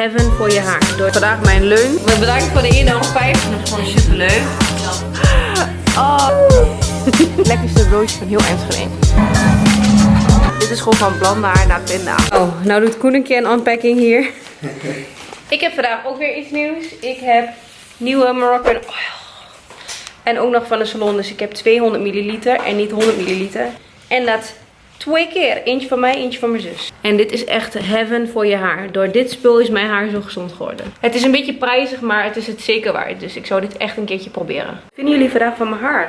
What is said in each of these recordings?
Heaven voor je haar. Door vandaag mijn ben bedankt voor de 1,50 euro. Dat is gewoon super leuk. Oh. Lekkerste broodje van heel Enschede. Dit is gewoon van blandaar naar pinda. Oh, nou doet Koen een keer een unpacking hier. ik heb vandaag ook weer iets nieuws. Ik heb nieuwe Moroccan oil. En ook nog van de salon. Dus ik heb 200 milliliter en niet 100 milliliter. En dat twee keer. Eentje van mij, eentje van mijn zus. En dit is echt heaven voor je haar. Door dit spul is mijn haar zo gezond geworden. Het is een beetje prijzig, maar het is het zeker waard. Dus ik zou dit echt een keertje proberen. Vinden jullie vandaag van mijn haar?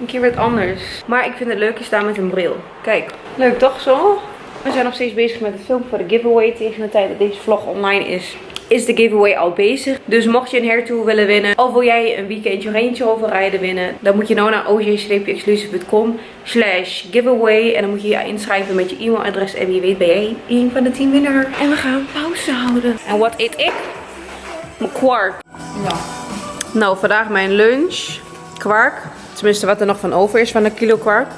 Een keer wat anders. Maar ik vind het leuk staan met een bril. Kijk, leuk toch zo? We zijn nog steeds bezig met het film voor de giveaway. Tegen de tijd dat deze vlog online is, is de giveaway al bezig. Dus mocht je een hairtool willen winnen, of wil jij een weekendje Range Rover rijden winnen, dan moet je nou naar oj-exclusive.com slash giveaway. En dan moet je je inschrijven met je e-mailadres en wie weet ben jij een van de 10 winnaar. En we gaan pauze houden. En wat eet ik? Mijn kwark. Ja. Nou, vandaag mijn lunch. Kwark. Tenminste, wat er nog van over is van een kilo kwark.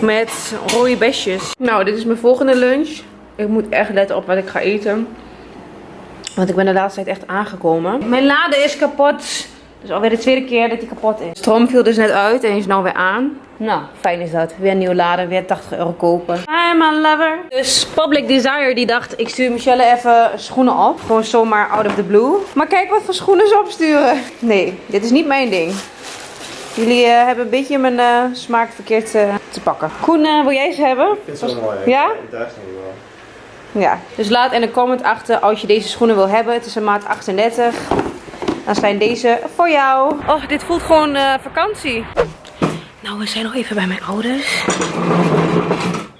Met rode besjes. Nou, dit is mijn volgende lunch. Ik moet echt letten op wat ik ga eten. Want ik ben de laatste tijd echt aangekomen. Mijn lade is kapot. Dus alweer de tweede keer dat hij kapot is. Stroom viel dus net uit en is nou weer aan. Nou, fijn is dat. Weer een nieuwe lade, weer 80 euro kopen. Hi my lover. Dus Public Desire die dacht, ik stuur Michelle even schoenen op. Gewoon zomaar out of the blue. Maar kijk wat voor schoenen ze opsturen. Nee, dit is niet mijn ding. Jullie eh, hebben een beetje mijn eh, smaak verkeerd eh, te pakken. Koen, wil jij ze hebben? Ik vind het zo mooi. Ja? Ik draag ze niet wel. Ja, dus laat in de comment achter als je deze schoenen wil hebben. Het is een maat 38. Dan zijn deze voor jou. Oh, dit voelt gewoon eh, vakantie. Nou, we zijn nog even bij mijn ouders.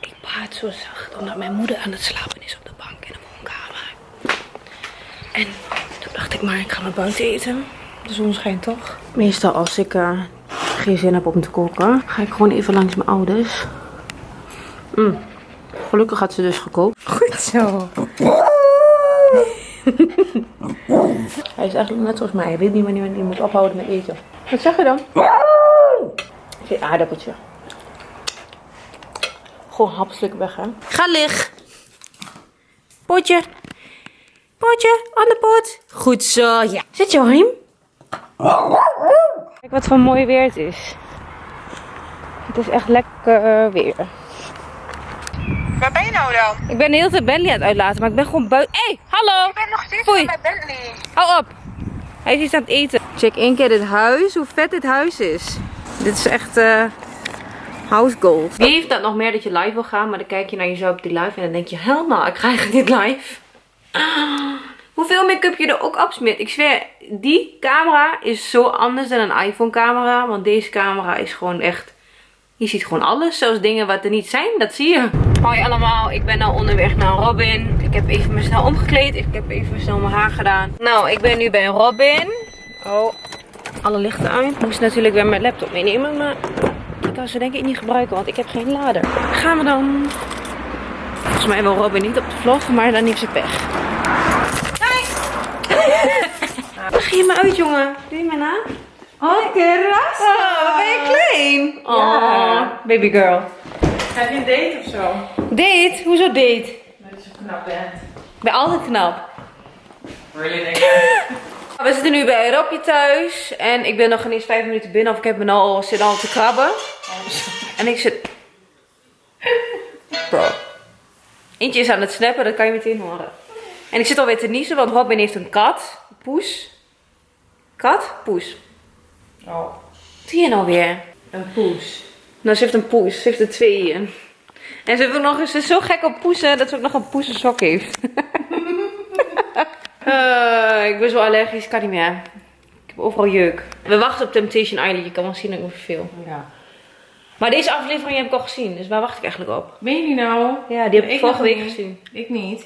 Ik praat zo zacht omdat mijn moeder aan het slapen is op de bank in de woonkamer. En toen dacht ik maar, ik ga maar buiten eten. De zon schijnt toch? Meestal als ik eh, geen zin heb om te koken, ga ik gewoon even langs mijn ouders. Mm. Gelukkig had ze dus gekookt. Zo. hij is eigenlijk net zoals mij. Hij weet niet wanneer hij moet ophouden met eten. Wat zeg je dan? Geen aardappeltje. Gewoon hapselijk weg, hè. Ga liggen. Potje. Potje, aan de pot. Goed zo, ja. Zit je hem? Kijk wat voor mooi weer het is. Het is echt lekker eh, weer. Waar ben je nou dan? Ik ben de hele tijd Bentley aan het uitlaten, maar ik ben gewoon buiten. Hé, hey, hallo! Ik ben nog steeds Foei. met Bentley. Hou op! Hij is iets aan het eten. Check één keer dit huis, hoe vet dit huis is. Dit is echt eh house gold. Wie heeft dat nog meer dat je live wil gaan, maar dan kijk je naar jezelf op die live en dan denk je, hell no, ik ga eigenlijk dit live. Ah, hoeveel make-up je er ook afsmeert. Ik zweer, die camera is zo anders dan een iPhone camera, want deze camera is gewoon echt... Je ziet gewoon alles, zelfs dingen wat er niet zijn, dat zie je. Hoi allemaal, ik ben nou onderweg naar Robin. Ik heb even me snel omgekleed, ik heb even snel mijn haar gedaan. Nou, ik ben nu bij Robin. Oh, alle lichten uit. Ik moest natuurlijk weer mijn laptop meenemen, maar ik kan ze denk ik niet gebruiken, want ik heb geen lader. Gaan we dan. Volgens mij wil Robin niet op de vlog, maar dan heeft ze pech. Leg je me uit, jongen. Doe je me na? Oh, kerras. Oh, ben je klein? Oh, baby girl. Heb je een date of zo? Date? Hoezo date? Dat je zo knap bent. Ik ben altijd knap. Really, denk. We zitten nu bij Robje thuis. En ik ben nog geen eens vijf minuten binnen. Of ik heb me nou al, zit al te krabben. En ik zit... Bro. Eentje is aan het snappen, dat kan je meteen horen. En ik zit alweer te niezen, want Robin heeft een kat. Poes. Kat? Poes. Wat zie je nou weer? een poes. Nou, ze heeft een poes. Ze heeft er twee. En ze, heeft ook nog, ze is zo gek op poesen dat ze ook nog een poesensok heeft. Eh, ik ben zo allergisch, kan niet meer. Ik heb overal jeuk. We wachten op Temptation Island. Je kan wel zien dat ik me verveel. Ja. Maar deze aflevering heb ik al gezien. Dus waar wacht ik eigenlijk op? Ben je nou? Ja, die heb ik, Ik vorige week niet. gezien. Ik niet.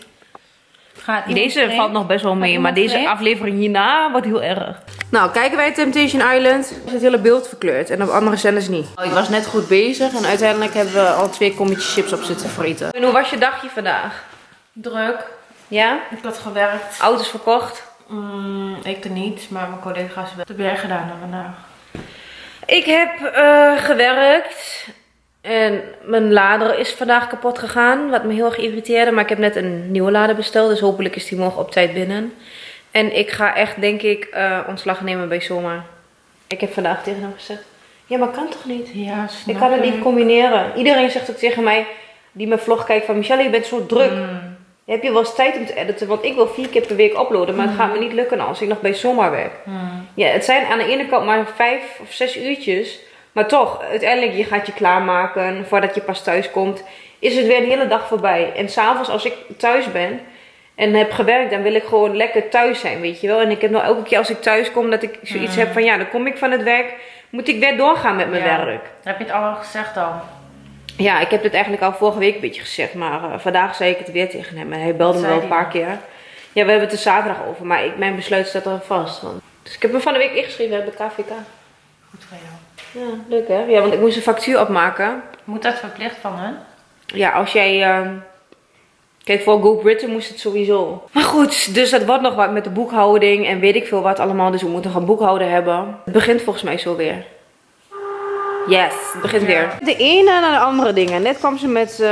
Gaat Deze vreemd? valt nog best wel mee. Maar deze vreemd? aflevering hierna wordt heel erg. Nou, kijken wij Temptation Island. Is het hele beeld verkleurd. En op andere zenders niet. Oh, ik was net goed bezig. En uiteindelijk hebben we al twee kommetjes chips op zitten vreten. En hoe was je dagje vandaag? Druk. Ja? Ik had gewerkt. Auto's verkocht. Mm, ik er niet, maar mijn collega's wel. Wat heb jij gedaan dan vandaag? Ik heb eh, gewerkt. En mijn lader is vandaag kapot gegaan, wat me heel erg irriteerde. Maar ik heb net een nieuwe lader besteld, dus hopelijk is die morgen op tijd binnen. En ik ga echt, denk ik, eh, ontslag nemen bij Soma. Ik heb vandaag tegen hem gezegd, ja, maar kan toch niet? Ja, Ik kan het niet combineren. Iedereen zegt ook tegen mij, die mijn vlog kijkt, van Michelle, je bent zo druk. Mm. Heb je wel eens tijd om te editen? Want ik wil vier keer per week uploaden, maar het gaat me niet lukken als ik nog bij Soma werk. Mm. Ja, het zijn aan de ene kant maar vijf of zes uurtjes. Maar toch, uiteindelijk, je gaat je klaarmaken. Voordat je pas thuis komt, is het weer een hele dag voorbij. En s'avonds, als ik thuis ben en heb gewerkt, dan wil ik gewoon lekker thuis zijn, weet je wel. En ik heb nou elke keer als ik thuis kom, dat ik zoiets heb van, ja, dan kom ik van het werk, moet ik weer doorgaan met mijn Ja. werk. Heb je het al gezegd al? Ja, ik heb het eigenlijk al vorige week een beetje gezegd, maar eh, vandaag zei ik het weer tegen hem. En hij belde me wel een paar keer. Ja, we hebben het er zaterdag over, maar ik, mijn besluit staat al vast. Want... Dus ik heb hem van de week ingeschreven bij KVK. Goed voor jou. Ja, leuk hè? Ja, want ik moest een factuur opmaken. Moet dat verplicht van hen? Ja, als jij... ehm, Kijk, voor Go Britain moest het sowieso. Maar goed, dus dat wordt nog wat met de boekhouding en weet ik veel wat allemaal. Dus we moeten gaan boekhouden hebben. Het begint volgens mij zo weer. Yes, het begint weer. De ene naar de andere dingen. Net kwam ze met... eh,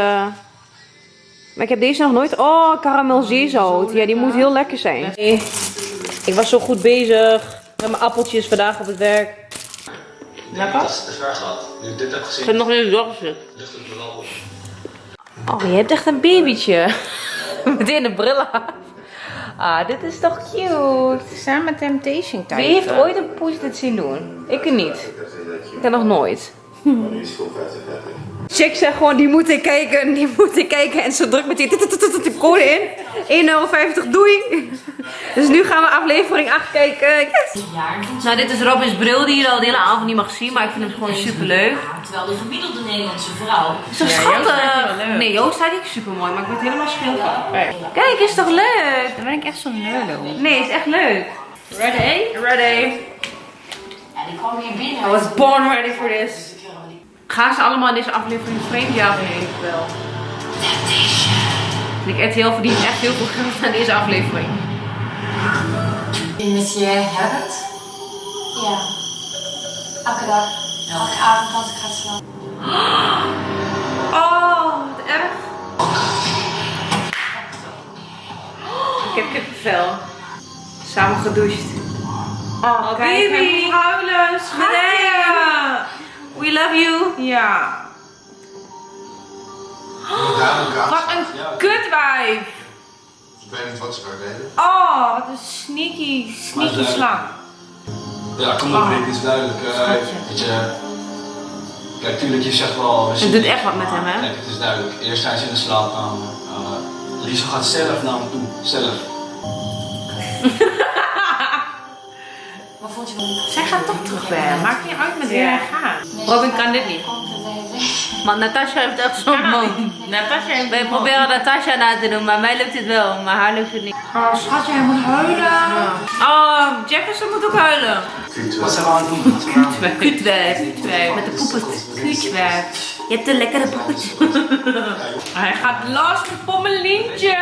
Maar ik heb deze nog nooit... Oh, karamel zeezout. Ja, die moet heel lekker zijn. Ik was zo goed bezig met mijn appeltjes vandaag op het werk. Lekker? Dat is te ver gehad. Nu ik dit heb Ik gezien, zit nog in de doorgezet. ligt het me wel op. Oh, je hebt echt een babytje. Meteen de bril af. Ah, dit is toch cute. Samen Temptation Wie heeft ooit een poes dit zien doen? Ik niet. Ik heb nog nooit. Chick zegt gewoon, die moet ik kijken, die moet ik kijken. En ze drukt meteen de code in. 1,50 euro, doei. Dus nu gaan we aflevering 8 kijken. Yes. Nou, dit is Robins bril die je al de hele avond niet mag zien. Maar ik vind hem gewoon super leuk. Terwijl de gemiddelde Nederlandse vrouw Zo die schattig. Nee, Joost staat niet super mooi, maar ik word helemaal schil van. Kijk, is toch leuk? Dan ben ik echt zo'n nerdo. Nee, is echt leuk. Ready? Ready. en die kwam hier binnen. I was born ready for this. Gaan ze allemaal in deze aflevering vreemd? Ja, nee, wel. Ik RTL verdient echt heel veel geld aan deze aflevering. Met je Herbert? Ja. Elke dag. Elke avond als ik ga slapen. Oh, wat erg. Ik heb kippenvel. Samen gedoucht. Oh, Kijk, moet huilen. Love you. Ja. Wat een kutwijf. Ik weet niet wat ze daar deden. Oh, wat een sneaky, sneaky eh, slang. Ja, kom op, Rick, het is duidelijk. eh, weet je, kijk, tuurlijk, je zegt wel... Het zien doet echt wat met hem, hè? Kijk, het is duidelijk. Eerst zijn ze in de slaapkamer. Uh, Liesel gaat zelf naar hem toe. Zelf. Wat vond je van Zij gaat toch terug bij hem. Maakt niet uit met wie hij gaat. Robin kan dit niet. Ze. Maar Natasha heeft echt zo'n mond. Natasja heeft Wij proberen Natasha na te doen, maar mij lukt het wel, maar haar lukt het niet. Oh, schatje, hij moet huilen. Oh, Jefferson moet ook huilen. Wat zijn we aan het doen? Kutwijf. Met de poepet. Kutwijf. Je hebt een lekkere poepet. Hij gaat los met Pommelientje.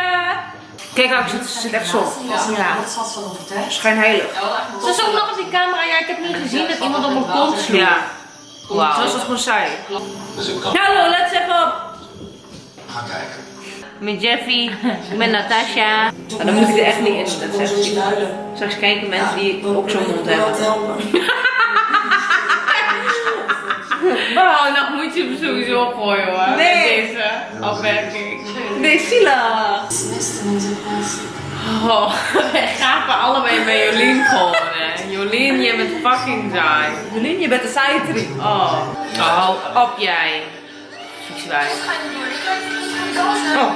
Kijk, ook, ze zit, zit echt zo. Ja. Dat zat van overtuigd. Schijnheilig. Ze is ook nog op die camera. Ja, ik heb niet gezien dat iemand op mijn kont sloeg. Ja. Wauw. Zo is het gewoon saai. Dus ik kan... Hallo, let's even op. Ga kijken. Met Jeffy, met Natasha. Maar dan moet ik er echt niet in, dat zegt ze. Straks kijken mensen die ook zo'n mond hebben. Oh, dan moet je hem sowieso gooien hoor. Nee. Met deze afwerking. Nee, Sila. Miste in zijn pas. Oh, wij gapen allebei bij Jolien gewoon hè. Jolien, je bent fucking saai. Jolien, je bent de saaie Oh, hou op jij. Vieswijf. Oh.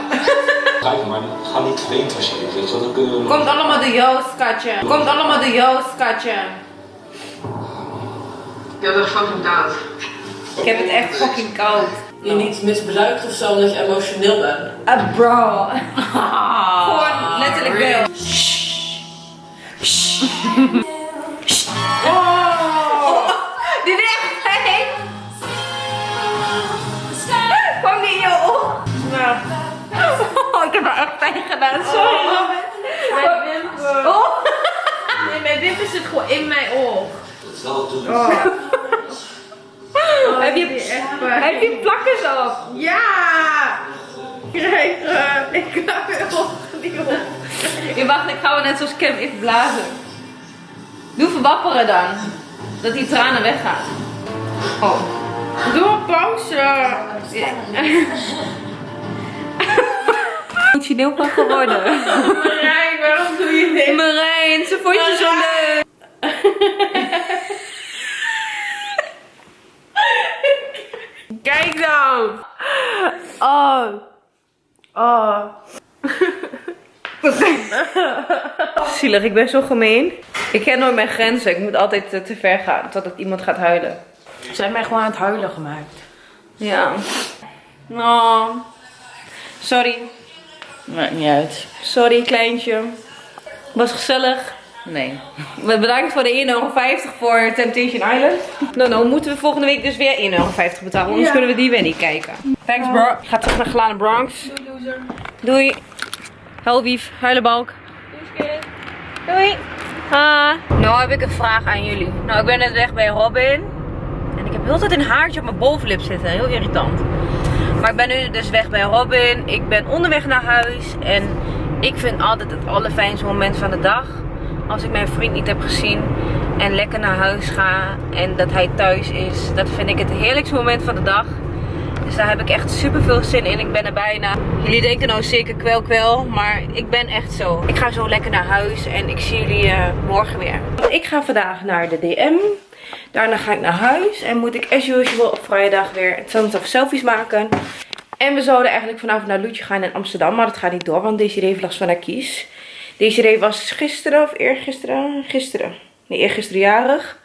Kijk, maar ga niet vreemd als je dit weet je wel, dan kunnen we... Komt allemaal de Joost, katje. Komt allemaal de Joost, katje. Je hebt echt fucking koud. Ik heb het echt fucking koud. Je niet misbruikt of zo omdat je emotioneel bent. Ah, bro. Gewoon letterlijk wel. Oh. Dit is echt fijn. Kwam die in je oog? Nou, Oh, ik heb er echt pijn gedaan. Sorry, Robin. mijn wimper. Oh. Nee, mijn wimper zit gewoon in mijn oog. Dat is wel toe. Heb je... plakkers op? Ja! Krijg, eh, ik ga weer op. Je wacht, ik ga wel net zoals Kim even blazen. Doe verwapperen dan. Dat die tranen weggaan. Oh. Doe een pauze. Emotioneel van geworden. Marijn, waarom doe je dit? Marijn, ze vond je zo leuk. Kijk dan. Oh. Oh. Zielig, ik ben zo gemeen. Ik ken nooit mijn grenzen. Ik moet altijd eh, te ver gaan totdat iemand gaat huilen. Ze hebben mij gewoon aan het huilen gemaakt. Ja. Oh. Sorry. Maakt niet uit. Sorry, kleintje. Was gezellig. Nee. Bedankt voor de 1,50 euro voor Temptation Island. Nou, nou moeten we volgende week dus weer 1,50 euro betalen. Anders kunnen we die weer niet kijken. Thanks bro. Ik ga terug naar Glane Bronx. Doei loser. Doei. Huilwief, huilenbalk. Doei. Ha. Nou heb ik een vraag aan jullie. Nou, ik ben net weg bij Robin. En ik heb heel tijd een haartje op mijn bovenlip zitten. Heel irritant. Maar ik ben nu dus weg bij Robin. Ik ben onderweg naar huis. En ik vind altijd het allerfijnste moment van de dag. Als ik mijn vriend niet heb gezien. En lekker naar huis ga. En dat hij thuis is. Dat vind ik het heerlijkste moment van de dag. Dus daar heb ik echt super veel zin in. Ik ben er bijna. Jullie denken nou zeker kwel kwel. Maar ik ben echt zo. Ik ga zo lekker naar huis. En ik zie jullie eh, morgen weer. Ik ga vandaag naar de DM. Daarna ga ik naar huis. En moet ik as usual op vrijdag weer hetzelfde of selfies maken. En we zouden eigenlijk vanavond naar Loetje gaan in Amsterdam. Maar dat gaat niet door. Want Desiree heeft last van haar kies. Desiree was gisteren of eergisteren? Gisteren. Nee, eergisteren jarig.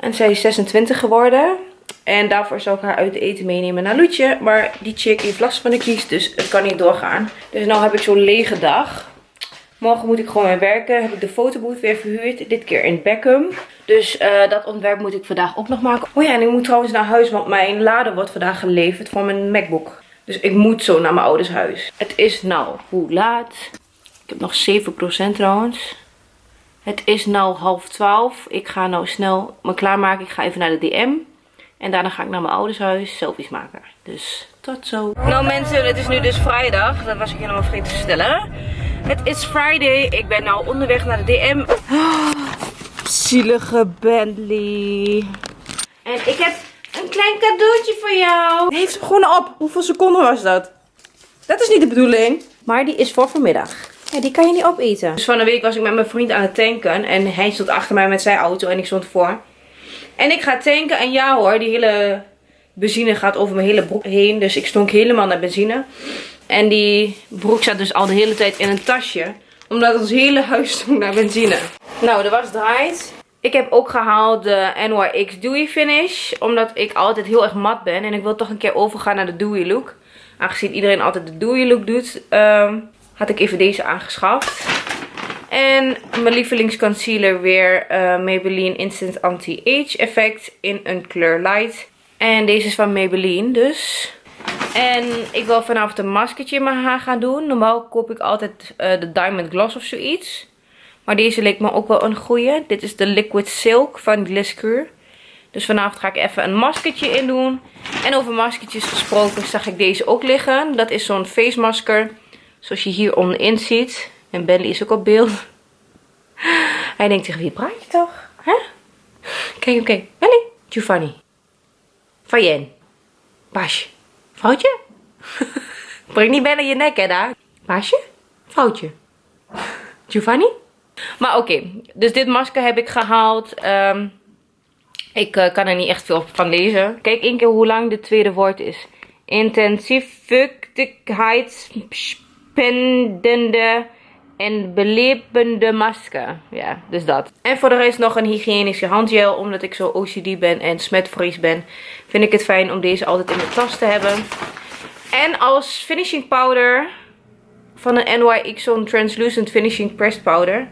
En zij is 26 geworden. En daarvoor zou ik haar uit eten meenemen naar Loetje. Maar die chick heeft last van de kies, dus het kan niet doorgaan. Dus nu heb ik zo'n lege dag. Morgen moet ik gewoon weer werken. Heb ik de fotobooth weer verhuurd. Dit keer in Beckham. Dus eh, dat ontwerp moet ik vandaag ook nog maken. Oh ja, en ik moet trouwens naar huis, want mijn lader wordt vandaag geleverd voor mijn MacBook. Dus ik moet zo naar mijn ouders huis. Het is nou, hoe laat? Ik heb nog 7% trouwens. Het is nou half 12. Ik ga nou snel me klaarmaken. Ik ga even naar de DM. En daarna ga ik naar mijn ouders huis selfies maken. Dus tot zo. Nou mensen, het is nu dus vrijdag. Dat was ik helemaal vergeten te stellen. Het is Friday. Ik ben nou onderweg naar de DM. zielige Bentley. En ik heb een klein cadeautje voor jou. Heeft hem gewoon op. Hoeveel seconden was dat? Dat is niet de bedoeling. Maar die is voor vanmiddag. Ja, die kan je niet opeten. Dus van de week was ik met mijn vriend aan het tanken. En hij stond achter mij met zijn auto en ik stond voor. En ik ga tanken en ja hoor, die hele benzine gaat over mijn hele broek heen. Dus ik stonk helemaal naar benzine. En die broek zat dus al de hele tijd in een tasje. Omdat ons hele huis stonk naar benzine. Nou, de was draait. Ik heb ook gehaald de NYX Dewy Finish. Omdat ik altijd heel erg mat ben. En ik wil toch een keer overgaan naar de Dewy look. Aangezien iedereen altijd de Dewy look doet. ehm, had ik even deze aangeschaft. En mijn lievelingsconcealer weer eh, Maybelline Instant Anti-Age Effect in een kleur light. En deze is van Maybelline dus. En ik wil vanavond een maskertje in mijn haar gaan doen. Normaal koop ik altijd eh, de Diamond Gloss of zoiets. Maar deze leek me ook wel een goeie. Dit is de Liquid Silk van Gliscure. Dus vanavond ga ik even een maskertje in doen. En over maskertjes gesproken zag ik deze ook liggen. Dat is zo'n face masker. Zoals je hier onderin ziet. En Bentley is ook op beeld. Hij denkt tegen wie praat je toch? Hè? Kijk, oké. Bentley. Giovanni. Fayen. Paasje. Vrouwtje? Breng niet bijna je nek, hè, daar. Paasje? Vrouwtje. Giovanni? Maar oké, dus dit masker heb ik gehaald. Ehm, ik eh, kan er niet echt veel van lezen. Kijk één keer hoe lang dit tweede woord is. Intensief fuchtigheidsspendende en belebende masker. Ja, dus dat. En voor de rest nog een hygiënische handgel. Omdat ik zo OCD ben en smetvrees ben. Vind ik het fijn om deze altijd in mijn tas te hebben. En als finishing powder van de NYX zo'n translucent finishing pressed powder.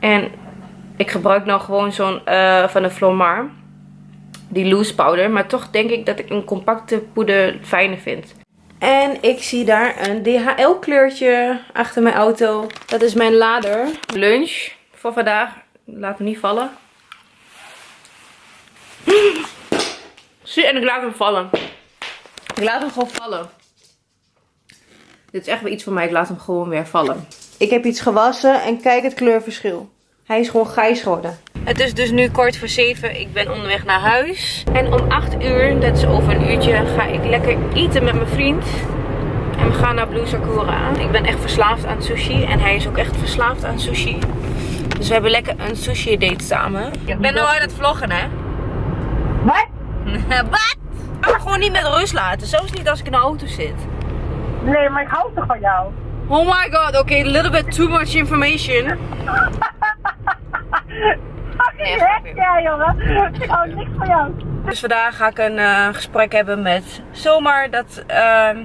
En ik gebruik nou gewoon zo'n eh, van de Flormar. Die loose powder. Maar toch denk ik dat ik een compacte poeder fijner vind. En ik zie daar een DHL kleurtje achter mijn auto. Dat is mijn lader. Lunch voor vandaag. Laat me niet vallen. Zie, en ik laat hem vallen. Ik laat hem gewoon vallen. Dit is echt weer iets van mij. Ik laat hem gewoon weer vallen. Ik heb iets gewassen en kijk het kleurverschil. Hij is gewoon grijs geworden. Het is dus nu kwart voor zeven. Ik ben onderweg naar huis. En om 8 uur, dat is over een uurtje, ga ik lekker eten met mijn vriend. En we gaan naar Blue Sakura. Ik ben echt verslaafd aan sushi. En hij is ook echt verslaafd aan sushi. Dus we hebben lekker een sushi date samen. Ik ben nou aan het vloggen, hè? Wat? Wat? Ik ga me gewoon niet met rust laten. Zelfs niet als ik in de auto zit. Nee, maar ik hou toch van jou? Oh my god, oké, a little bit too much information. Fucking ja jongen. Ik hou niks van jou. Dus vandaag ga ik een eh, gesprek hebben met Zomaar dat, ehm,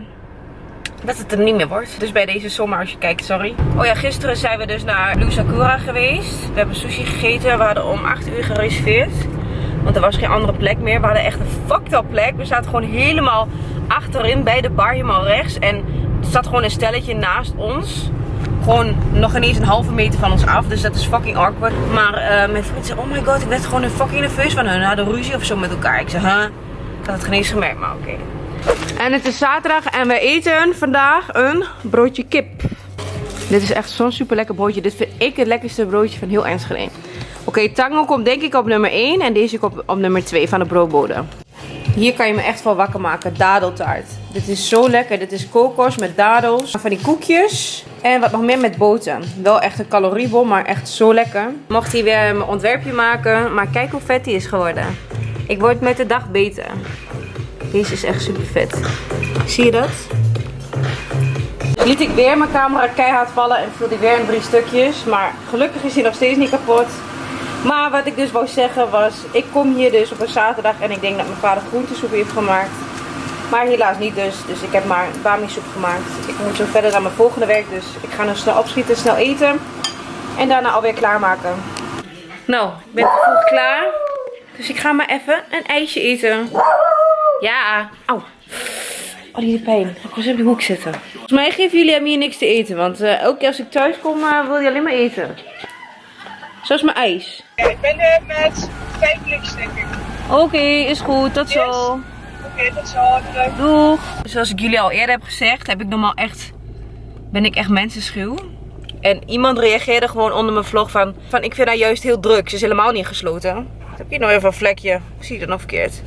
dat het er niet meer wordt. Dus bij deze Zomaar als je kijkt, sorry. Oh ja, gisteren zijn we dus naar Blue Sakura geweest. We hebben sushi gegeten. We hadden om 8 uur gereserveerd. Want er was geen andere plek meer. We hadden echt een fucked up plek. We zaten gewoon helemaal achterin bij de bar, helemaal rechts. En er zat gewoon een stelletje naast ons. Gewoon nog ineens een halve meter van ons af. Dus dat is fucking awkward. Maar eh, mijn vriend zei, oh my god, ik werd gewoon een fucking nerveus van hun. Hadden ruzie of zo met elkaar. Ik zei, huh? Ik had het geen eens gemerkt, maar oké. En het is zaterdag en wij eten vandaag een broodje kip. Dit is echt zo'n super lekker broodje. Dit vind ik het lekkerste broodje van heel Enschede. Oké, tango komt denk ik op nummer 1 en deze komt op nummer 2 van de broodbode. Hier kan je me echt wel wakker maken. Dadeltaart. Dit is zo lekker. Dit is kokos met dadels. Van die koekjes. En wat nog meer met boter. Wel echt een caloriebom, maar echt zo lekker. Mocht hier weer mijn ontwerpje maken. Maar kijk hoe vet die is geworden. Ik word met de dag beter. Deze is echt super vet. Zie je dat? Liet ik weer mijn camera keihard vallen en viel die weer in drie stukjes. Maar gelukkig is hij nog steeds niet kapot. Maar wat ik dus wou zeggen was, ik kom hier dus op een zaterdag en ik denk dat mijn vader groentesoep heeft gemaakt. Maar helaas niet dus, dus ik heb maar bami soep gemaakt. Ik moet zo verder naar mijn volgende werk, dus ik ga nu snel opschieten, snel eten. En daarna alweer klaarmaken. Nou, ik ben vroeg klaar. Dus ik ga maar even een ijsje eten. Ja, auw. Oh, die pijn. Ik was op de hoek zitten. Volgens mij geven jullie hem hier niks te eten, want eh, elke keer als ik thuis kom eh, wil je alleen maar eten. Zoals mijn ijs. ik ben er met vijf denk ik. Oké, is goed. Tot zo. Oké, dat zal leuk. Doeg. Zoals ik jullie al eerder heb gezegd, heb ik normaal echt, ben ik echt mensenschuw. En iemand reageerde gewoon onder mijn vlog van, van ik vind haar juist heel druk. Ze is helemaal niet gesloten. Heb je nog even een vlekje? Of zie je dat nog verkeerd?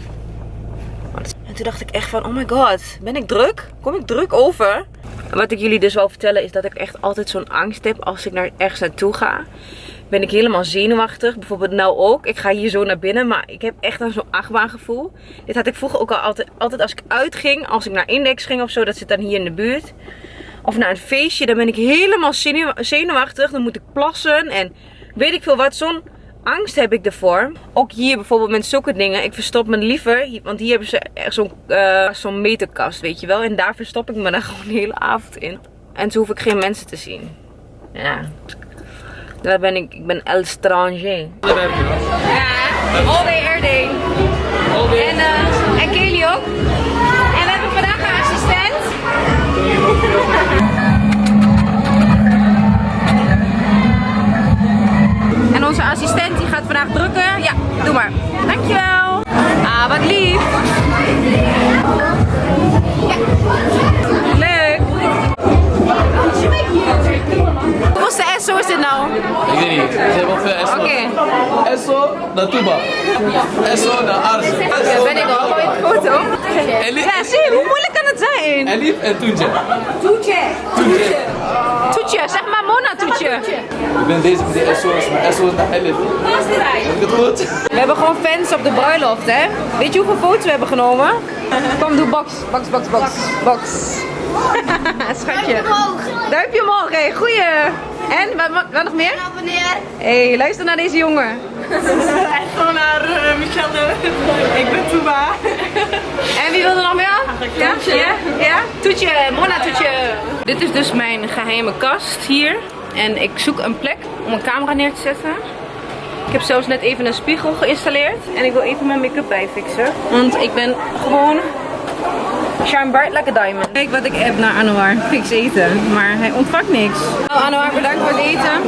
En toen dacht ik echt van, oh my god, ben ik druk? Kom ik druk over? En wat ik jullie dus wil vertellen is dat ik echt altijd zo'n angst heb als ik naar ergens naartoe ga. Ben ik helemaal zenuwachtig. Bijvoorbeeld nou ook. Ik ga hier zo naar binnen, maar ik heb echt een zo'n achtbaangevoel. Dit had ik vroeger ook al altijd, altijd als ik uitging. Als ik naar Index ging of zo, dat zit dan hier in de buurt. Of naar een feestje, dan ben ik helemaal zenuw- zenuwachtig. Dan moet ik plassen en weet ik veel wat. Zo'n angst heb ik ervoor. Ook hier bijvoorbeeld met zulke dingen. Ik verstop me liever. Want hier hebben ze echt zo'n zo'n meterkast, weet je wel. En daar verstop ik me dan gewoon de hele avond in. En zo hoef ik geen mensen te zien. Ja. Daar ben ik. Ik ben El Stranger. Ja, all day, air day. En, eh en Kelly ook. En we hebben vandaag een assistent. En onze assistent die gaat vandaag drukken. Ja, doe maar. Dankjewel. Ah, wat lief. Leuk. SO naar Tuba. SO naar Ars. Daar ben ik al. Mooie foto. Elif, Ja, zie je, hoe moeilijk kan het zijn? Elif en Toetje. Toetje. Toetje, zeg maar Mona Toetje. Ik ben deze met die SO's, maar SO is naar Elif. Heb ik het goed? We hebben gewoon fans op de bruiloft, hè? Weet je hoeveel foto's we hebben genomen? Kom, doe box, box, box, box, box. Schatje. Duimpje omhoog, hé, goeie. En, wat, wat, wat nog meer? Hé, hey, luister naar deze jongen. Gewoon naar uh, Michelle. ik ben Tuba. En wie wil er nog meer? Ja? Ja? Ja? Toetje, Mona Toetje. Dit is dus mijn geheime kast hier. En ik zoek een plek om een camera neer te zetten. Ik heb zelfs net even een spiegel geïnstalleerd. En ik wil even mijn make-up bijfixen. Want ik ben gewoon shine bright like a diamond. Kijk wat ik heb naar Anouar. Fix eten. Maar hij ontvangt niks. Nou Anouar, bedankt voor het eten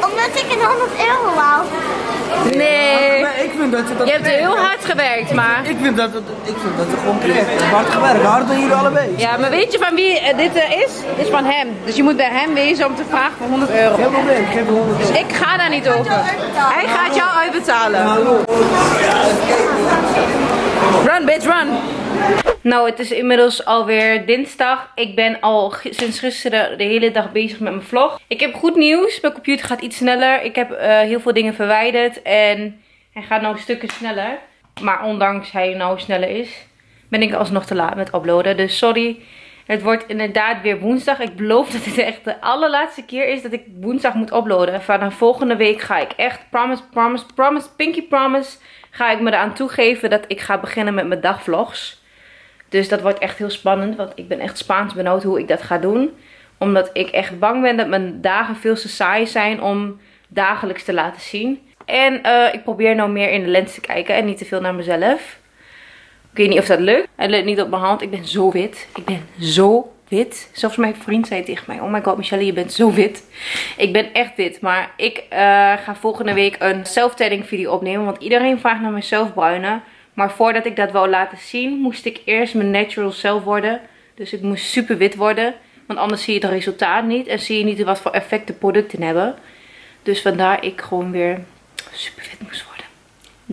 omdat ik een 100 euro wou. Nee. Ik vind dat je dat Je hebt heel hard gewerkt, maar... Ik vind dat het, ik vind dat het gewoon Hard gewerkt, hard doen jullie allebei. Ja, maar weet je van wie eh, dit eh, is? Dit is van hem. Dus je moet bij hem wezen om te vragen voor 100 euro. Geen probleem, ik heb 100 ik ga daar niet over. Hij gaat jou uitbetalen. Run, bitch, run. Nou, het is inmiddels alweer dinsdag. Ik ben al sinds gisteren de hele dag bezig met mijn vlog. Ik heb goed nieuws. Mijn computer gaat iets sneller. Ik heb eh, heel veel dingen verwijderd. En hij gaat nou stukken sneller. Maar ondanks hij nou sneller is, ben ik alsnog te laat met uploaden. Dus sorry. Het wordt inderdaad weer woensdag. Ik beloof dat dit echt de allerlaatste keer is dat ik woensdag moet uploaden. Vanaf volgende week ga ik echt, promise, promise, promise, pinky promise, ga ik me eraan toegeven dat ik ga beginnen met mijn dagvlogs. Dus dat wordt echt heel spannend, want ik ben echt Spaans benauwd hoe ik dat ga doen. Omdat ik echt bang ben dat mijn dagen veel te saai zijn om dagelijks te laten zien. En eh, ik probeer nou meer in de lens te kijken en niet te veel naar mezelf. Ik weet niet of dat lukt. Het lukt niet op mijn hand. Ik ben zo wit. Ik ben zo wit. Zelfs mijn vriend zei tegen mij. Oh my god, Michelle, je bent zo wit. Ik ben echt wit. Maar ik eh, ga volgende week een self-tanning video opnemen. Want iedereen vraagt naar mijn zelfbruinen. Maar voordat ik dat wou laten zien, moest ik eerst mijn natural self worden. Dus ik moest super wit worden. Want anders zie je het resultaat niet. En zie je niet wat voor effect de producten hebben. Dus vandaar ik gewoon weer super wit moest worden.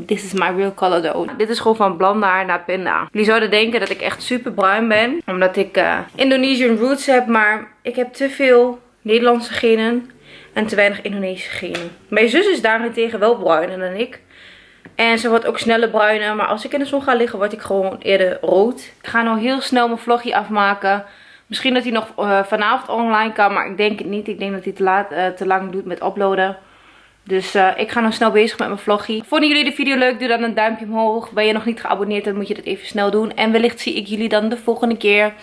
This is my real color though. Dit is gewoon van blond haar naar pinda. Jullie zouden denken dat ik echt super bruin ben. Omdat ik eh, Indonesian roots heb. Maar ik heb te veel Nederlandse genen. En te weinig Indonesische genen. Mijn zus is daarentegen wel bruiner dan ik. En ze wordt ook sneller bruiner. Maar als ik in de zon ga liggen, word ik gewoon eerder rood. Ik ga nou heel snel mijn vlogje afmaken. Misschien dat hij nog eh, vanavond online kan. Maar ik denk het niet. Ik denk dat hij te, laat, eh, te lang doet met uploaden. Dus eh, ik ga nog snel bezig met mijn vloggie. Vonden jullie de video leuk? Doe dan een duimpje omhoog. Ben je nog niet geabonneerd? Dan moet je dat even snel doen. En wellicht zie ik jullie dan de volgende keer.